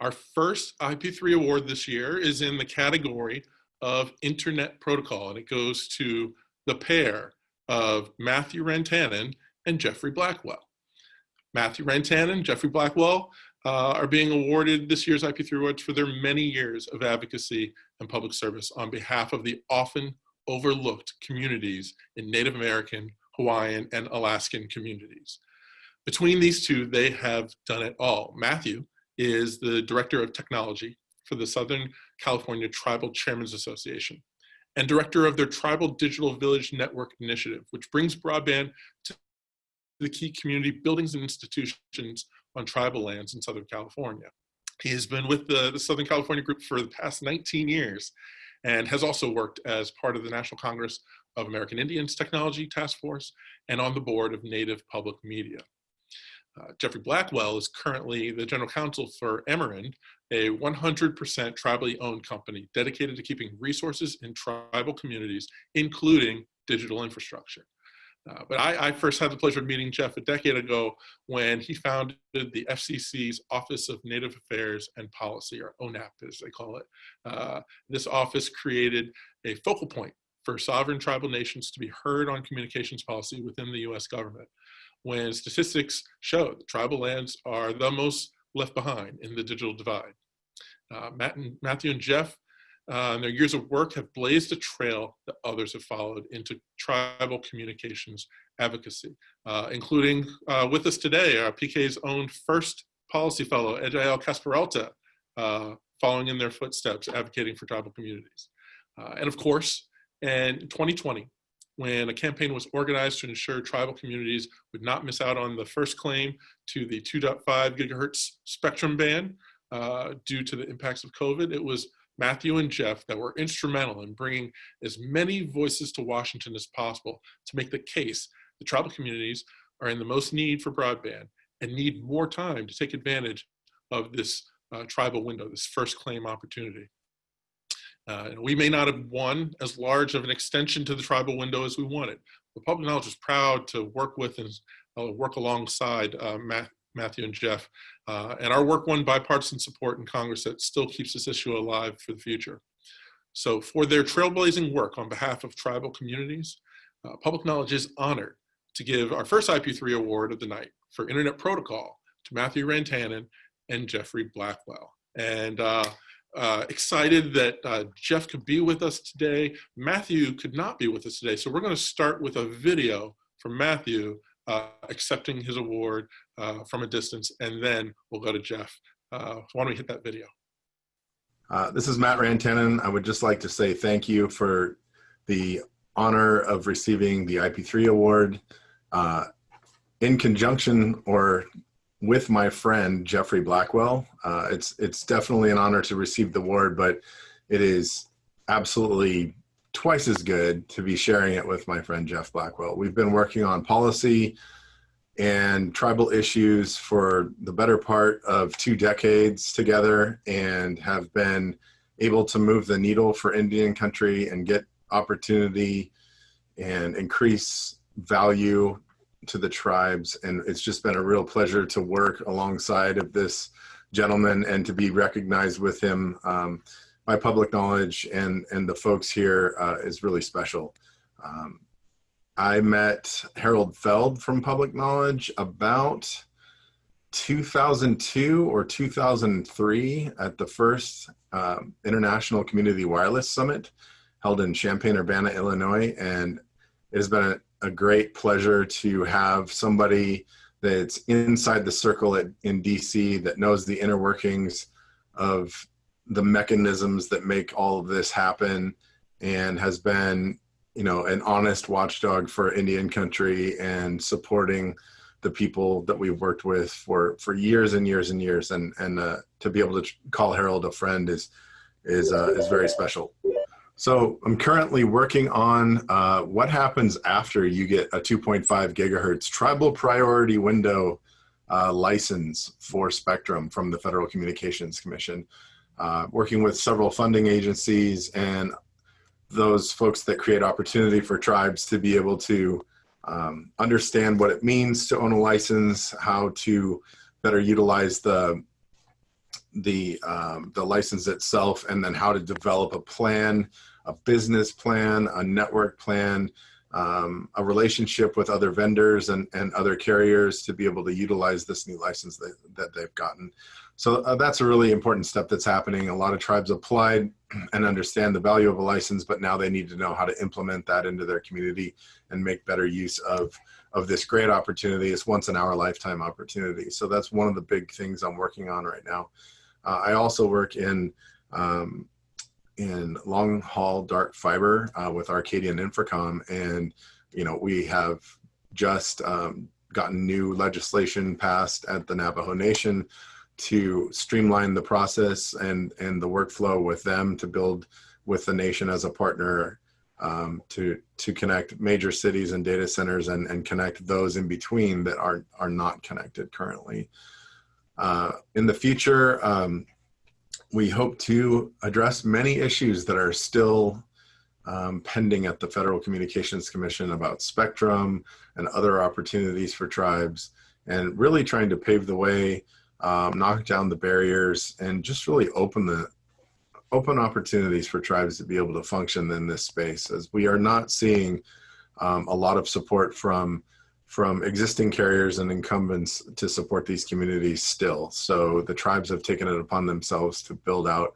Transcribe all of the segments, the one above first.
Our first IP3 award this year is in the category of Internet Protocol, and it goes to the pair of Matthew Rantanen and Jeffrey Blackwell. Matthew Rantanen, and Jeffrey Blackwell uh, are being awarded this year's IP3 Awards for their many years of advocacy and public service on behalf of the often overlooked communities in Native American, Hawaiian, and Alaskan communities. Between these two, they have done it all. Matthew is the Director of Technology for the Southern California Tribal Chairmen's Association and director of their Tribal Digital Village Network Initiative, which brings broadband to the key community buildings and institutions on tribal lands in Southern California. He has been with the, the Southern California group for the past 19 years and has also worked as part of the National Congress of American Indians Technology Task Force and on the board of Native Public Media. Uh, Jeffrey Blackwell is currently the general counsel for Amerind, a 100% tribally owned company dedicated to keeping resources in tribal communities, including digital infrastructure. Uh, but I, I, first had the pleasure of meeting Jeff a decade ago when he founded the FCC's Office of Native Affairs and Policy, or ONAP as they call it. Uh, this office created a focal point for sovereign tribal nations to be heard on communications policy within the US government. When statistics show that tribal lands are the most left behind in the digital divide. Uh, Matt and, Matthew and Jeff uh, and their years of work have blazed a trail that others have followed into tribal communications advocacy, uh, including uh, with us today, our PK's own first policy fellow, Ejael Casperalta, uh, following in their footsteps, advocating for tribal communities. Uh, and of course, in 2020, when a campaign was organized to ensure tribal communities would not miss out on the first claim to the 2.5 gigahertz spectrum band uh, due to the impacts of COVID, it was Matthew and Jeff that were instrumental in bringing as many voices to Washington as possible to make the case the tribal communities are in the most need for broadband and need more time to take advantage of this uh, tribal window, this first claim opportunity. Uh, we may not have won as large of an extension to the tribal window as we wanted, but Public Knowledge is proud to work with and uh, work alongside uh, Matthew and Jeff. Uh, and our work won bipartisan support in Congress that still keeps this issue alive for the future. So for their trailblazing work on behalf of tribal communities, uh, Public Knowledge is honored to give our first IP3 award of the night for Internet Protocol to Matthew Rantanen and Jeffrey Blackwell. And uh, uh, excited that uh, Jeff could be with us today. Matthew could not be with us today. So we're gonna start with a video from Matthew uh, accepting his award uh, from a distance, and then we'll go to Jeff. Uh, why don't we hit that video? Uh, this is Matt Rantanen. I would just like to say thank you for the honor of receiving the IP3 award uh, in conjunction or with my friend Jeffrey Blackwell. Uh, it's it's definitely an honor to receive the award, but it is absolutely twice as good to be sharing it with my friend Jeff Blackwell. We've been working on policy and tribal issues for the better part of two decades together and have been able to move the needle for Indian country and get opportunity and increase value to the tribes. And it's just been a real pleasure to work alongside of this gentleman and to be recognized with him. Um, my public knowledge and, and the folks here uh, is really special. Um, I met Harold Feld from Public Knowledge about 2002 or 2003 at the first um, International Community Wireless Summit held in Champaign-Urbana, Illinois. And it has been a, a, great pleasure to have somebody that's inside the circle at, in DC that knows the inner workings of the mechanisms that make all of this happen and has been you know an honest watchdog for indian country and supporting the people that we've worked with for for years and years and years. And and uh, to be able to call harold a friend is is uh, is very special so i'm currently working on uh, what happens after you get a 2.5 gigahertz tribal priority window uh, license for spectrum from the federal communications commission. Uh, working with several funding agencies and those folks that create opportunity for tribes to be able to um, understand what it means to own a license, how to better utilize the the um, the license itself, and then how to develop a plan, a business plan, a network plan, um, a relationship with other vendors and, and other carriers to be able to utilize this new license that, that they've gotten. So uh, that's a really important step that's happening. A lot of tribes applied and understand the value of a license, but now they need to know how to implement that into their community and make better use of, of this great opportunity. It's once in our lifetime opportunity. So that's one of the big things I'm working on right now. Uh, I also work in um, in long haul dark fiber uh, with Arcadian Infracom, and you know we have just um, gotten new legislation passed at the Navajo Nation to streamline the process and and the workflow with them to build with the nation as a partner um, to to connect major cities and data centers and and connect those in between that are are not connected currently. Uh, in the future, um, we hope to address many issues that are still um, pending at the Federal Communications Commission about spectrum and other opportunities for tribes and really trying to pave the way, um, knock down the barriers and just really open the open opportunities for tribes to be able to function in this space as we are not seeing um, a lot of support from from existing carriers and incumbents to support these communities still. So the tribes have taken it upon themselves to build out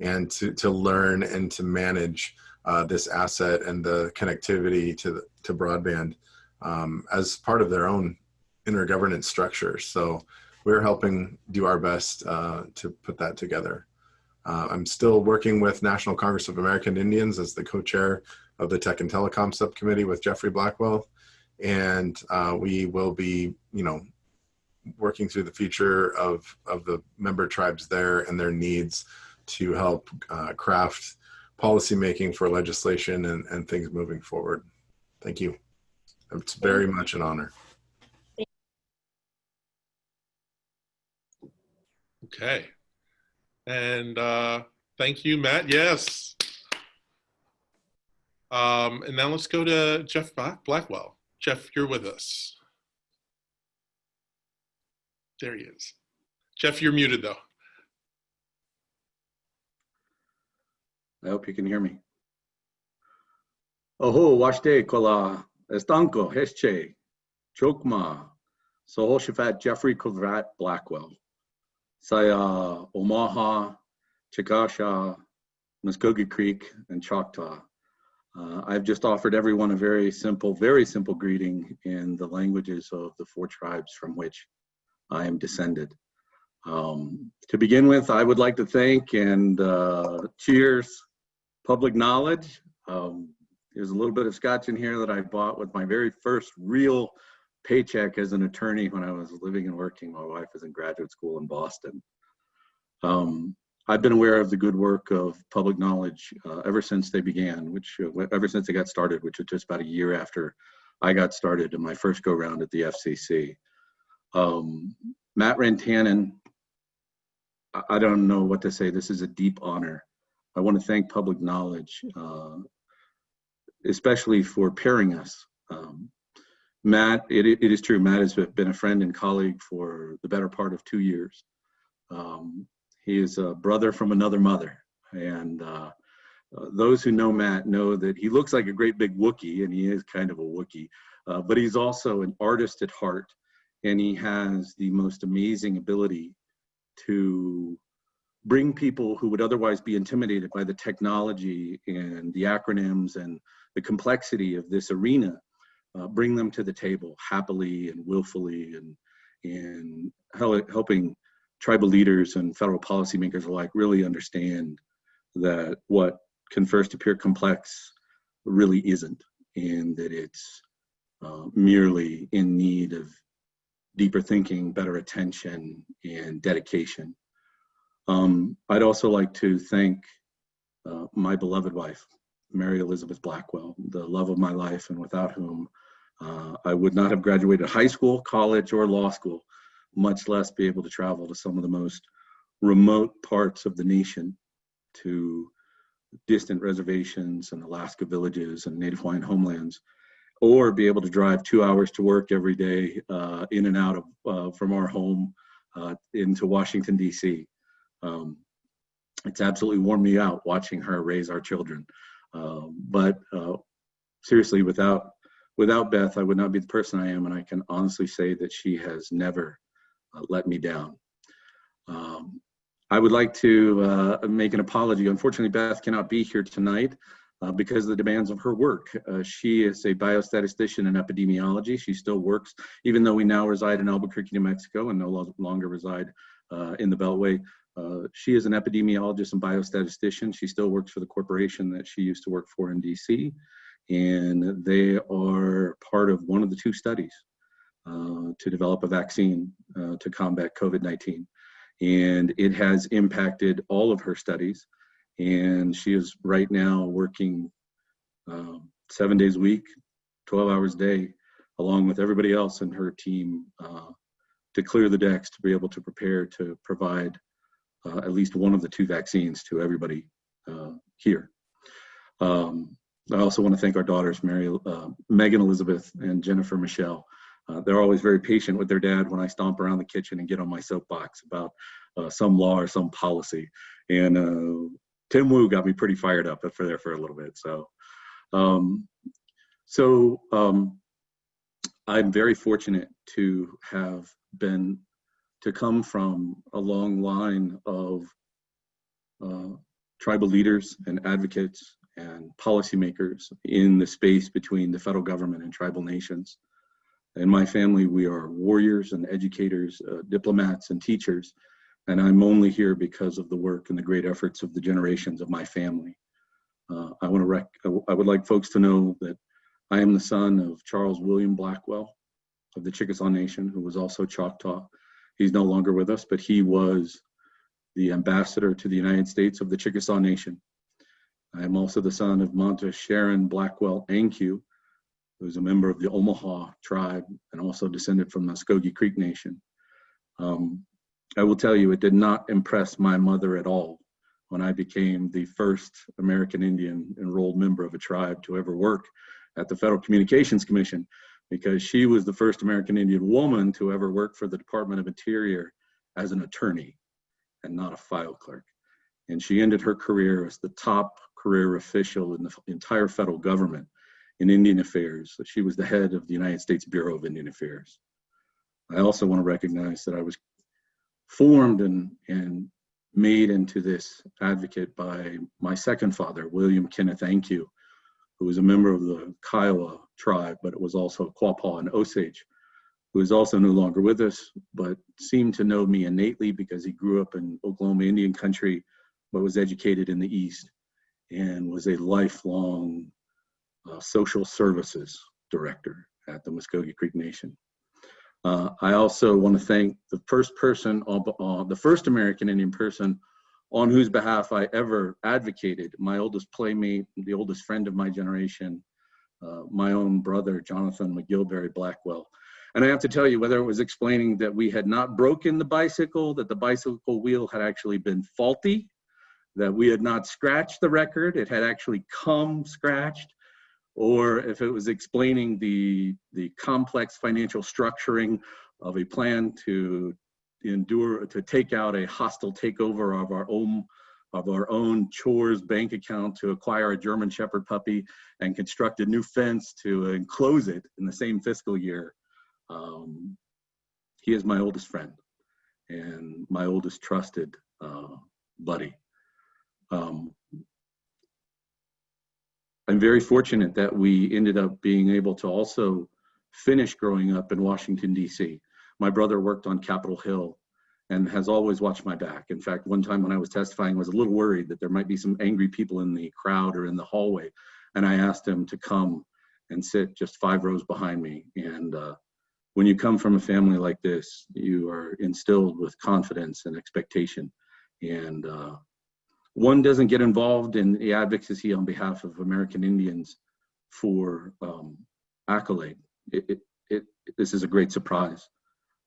and to, to learn and to manage uh, this asset and the connectivity to, the, to broadband um, as part of their own intergovernance structure. So we're helping do our best uh, to put that together. Uh, I'm still working with National Congress of American Indians as the co-chair of the Tech and Telecom Subcommittee with Jeffrey Blackwell and uh, we will be, you know, working through the future of of the member tribes there and their needs to help uh, craft policy making for legislation and, and things moving forward. Thank you. It's very much an honor. Okay. And uh, thank you, Matt. Yes. Um, and now let's go to Jeff Blackwell. Jeff, you're with us. There he is. Jeff, you're muted though. I hope you can hear me. Oho, washte kola, estanco, hesche, chokma, sohoshafat Jeffrey Kovrat Blackwell, Saya Omaha, Chickasaw, Muskogee Creek, and Choctaw. Uh, I've just offered everyone a very simple, very simple greeting in the languages of the four tribes from which I am descended. Um, to begin with, I would like to thank and uh, cheers Public Knowledge. Um, there's a little bit of scotch in here that I bought with my very first real paycheck as an attorney when I was living and working. My wife was in graduate school in Boston. Um, I've been aware of the good work of public knowledge uh, ever since they began, which uh, ever since they got started, which was just about a year after I got started in my first go round at the FCC. Um, Matt Rantanen, I, I don't know what to say. This is a deep honor. I want to thank Public Knowledge, uh, especially for pairing us. Um, Matt, it, it is true, Matt has been a friend and colleague for the better part of two years. Um, he is a brother from another mother. And uh, uh, those who know Matt know that he looks like a great big Wookiee, and he is kind of a Wookiee, uh, but he's also an artist at heart, and he has the most amazing ability to bring people who would otherwise be intimidated by the technology and the acronyms and the complexity of this arena, uh, bring them to the table happily and willfully and, and helping tribal leaders and federal policymakers alike really understand that what can first appear complex really isn't, and that it's uh, merely in need of deeper thinking, better attention, and dedication. Um, I'd also like to thank uh, my beloved wife, Mary Elizabeth Blackwell, the love of my life, and without whom uh, I would not have graduated high school, college, or law school much less be able to travel to some of the most remote parts of the nation to distant reservations and Alaska villages and Native Hawaiian homelands, or be able to drive two hours to work every day uh, in and out of uh, from our home uh, into Washington D.C. Um, it's absolutely worn me out watching her raise our children. Um, but uh, seriously, without without Beth, I would not be the person I am, and I can honestly say that she has never let me down. Um, I would like to uh, make an apology. Unfortunately, Beth cannot be here tonight uh, because of the demands of her work. Uh, she is a biostatistician in epidemiology. She still works, even though we now reside in Albuquerque, New Mexico, and no lo- longer reside uh, in the Beltway. Uh, she is an epidemiologist and biostatistician. She still works for the corporation that she used to work for in DC. And they are part of one of the two studies uh, to develop a vaccine uh, to combat COVID 19. And it has impacted all of her studies. And she is right now working uh, seven days a week, 12 hours a day, along with everybody else in her team uh, to clear the decks to be able to prepare to provide uh, at least one of the two vaccines to everybody uh, here. Um, I also want to thank our daughters, Mary, uh, Megan Elizabeth and Jennifer Michelle. Uh, they're always very patient with their dad when I stomp around the kitchen and get on my soapbox about uh, some law or some policy. And uh, Tim Wu got me pretty fired up for there for a little bit. So, um, so um, I'm very fortunate to have been to come from a long line of uh, tribal leaders and advocates and policymakers in the space between the federal government and tribal nations. In my family, we are warriors and educators, uh, diplomats and teachers, and I'm only here because of the work and the great efforts of the generations of my family. Uh, I want to rec- I would like folks to know that I am the son of Charles William Blackwell of the Chickasaw Nation, who was also Choctaw. He's no longer with us, but he was the ambassador to the United States of the Chickasaw Nation. I am also the son of Monta Sharon Blackwell Ankew, who's a member of the Omaha tribe and also descended from the Muskogee Creek Nation. Um, I will tell you, it did not impress my mother at all when I became the first American Indian enrolled member of a tribe to ever work at the Federal Communications Commission, because she was the first American Indian woman to ever work for the Department of Interior as an attorney and not a file clerk. And she ended her career as the top career official in the entire federal government in Indian Affairs. She was the head of the United States Bureau of Indian Affairs. I also want to recognize that I was formed and, and made into this advocate by my second father, William Kenneth Ankew, who was a member of the Kiowa tribe, but it was also Quapaw and Osage, who is also no longer with us, but seemed to know me innately because he grew up in Oklahoma Indian country, but was educated in the East and was a lifelong uh, social services director at the Muskogee Creek Nation. Uh, I also want to thank the first person, uh, the first American Indian person on whose behalf I ever advocated, my oldest playmate, the oldest friend of my generation, uh, my own brother, Jonathan McGilberry Blackwell. And I have to tell you, whether it was explaining that we had not broken the bicycle, that the bicycle wheel had actually been faulty, that we had not scratched the record, it had actually come scratched, or if it was explaining the, the complex financial structuring of a plan to endure, to take out a hostile takeover of our own of our own chores bank account to acquire a German Shepherd puppy and construct a new fence to enclose it in the same fiscal year. Um, he is my oldest friend and my oldest trusted uh, buddy. Um, I'm very fortunate that we ended up being able to also finish growing up in Washington, D.C. My brother worked on Capitol Hill and has always watched my back. In fact, one time when I was testifying, I was a little worried that there might be some angry people in the crowd or in the hallway. And I asked him to come and sit just five rows behind me. And uh, when you come from a family like this, you are instilled with confidence and expectation. And uh, one doesn't get involved in the advocacy on behalf of American Indians for um, accolade. It, it, it, this is a great surprise,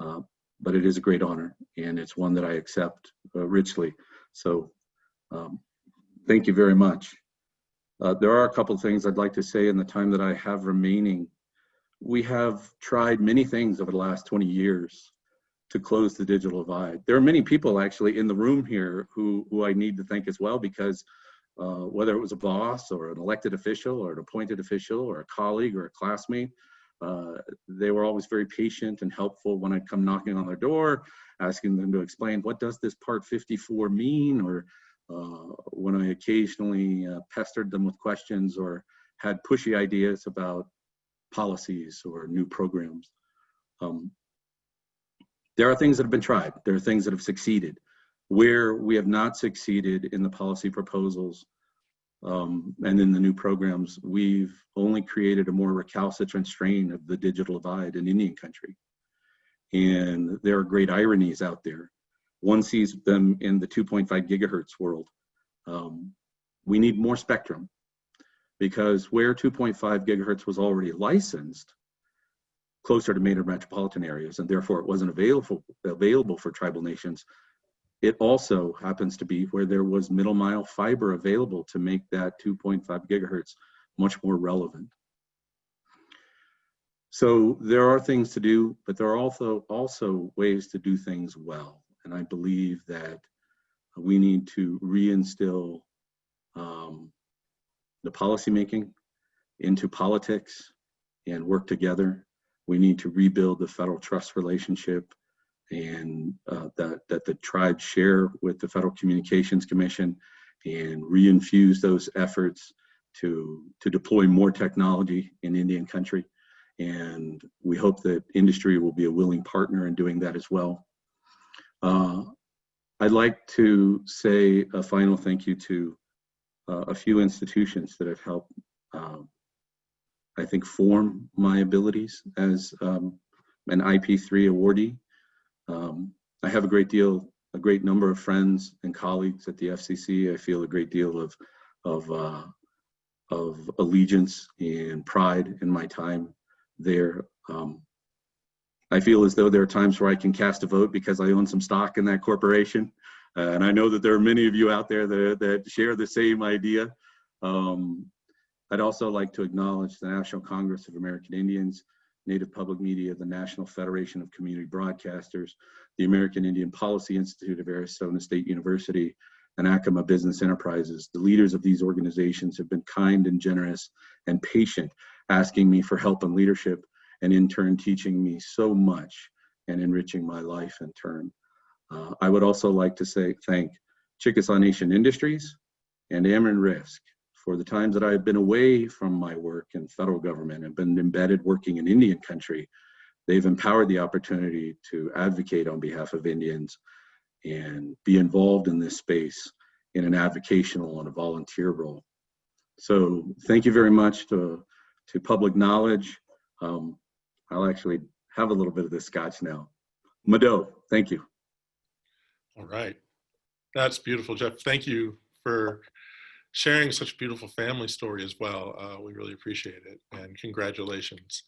uh, but it is a great honor, and it's one that I accept uh, richly. So, um, thank you very much. Uh, there are a couple things I'd like to say in the time that I have remaining. We have tried many things over the last 20 years to close the digital divide. There are many people actually in the room here who, who I need to thank as well because uh, whether it was a boss or an elected official or an appointed official or a colleague or a classmate, uh, they were always very patient and helpful when I'd come knocking on their door, asking them to explain what does this part 54 mean or uh, when I occasionally uh, pestered them with questions or had pushy ideas about policies or new programs. Um, there are things that have been tried. There are things that have succeeded. Where we have not succeeded in the policy proposals um, and in the new programs, we've only created a more recalcitrant strain of the digital divide in Indian country. And there are great ironies out there. One sees them in the 2.5 gigahertz world. Um, we need more spectrum because where 2.5 gigahertz was already licensed, closer to major metropolitan areas, and therefore it wasn't available, available for tribal nations, it also happens to be where there was middle mile fiber available to make that 2.5 gigahertz much more relevant. So there are things to do, but there are also, also ways to do things well. And I believe that we need to reinstill um, the policymaking into politics and work together. We need to rebuild the federal trust relationship and uh, that, that the tribes share with the Federal Communications Commission and reinfuse those efforts to, to deploy more technology in Indian country. And we hope that industry will be a willing partner in doing that as well. Uh, I'd like to say a final thank you to uh, a few institutions that have helped, um, I think, form my abilities as um, an IP3 awardee. Um, I have a great deal, a great number of friends and colleagues at the FCC. I feel a great deal of, of, uh, of allegiance and pride in my time there. Um, I feel as though there are times where I can cast a vote because I own some stock in that corporation. Uh, and I know that there are many of you out there that, that share the same idea. Um, I'd also like to acknowledge the National Congress of American Indians, Native Public Media, the National Federation of Community Broadcasters, the American Indian Policy Institute of Arizona State University, and Acoma Business Enterprises. The leaders of these organizations have been kind and generous and patient, asking me for help and leadership, and in turn teaching me so much and enriching my life in turn. Uh, I would also like to say thank Chickasaw Nation Industries and Amerind Risk for the times that I've been away from my work in federal government and been embedded working in Indian country. They've empowered the opportunity to advocate on behalf of Indians and be involved in this space in an advocational and a volunteer role. So thank you very much to, to Public Knowledge. Um, I'll actually have a little bit of this scotch now. Mado, thank you. All right. That's beautiful, Jeff. Thank you for sharing such a beautiful family story as well. Uh, we really appreciate it and congratulations.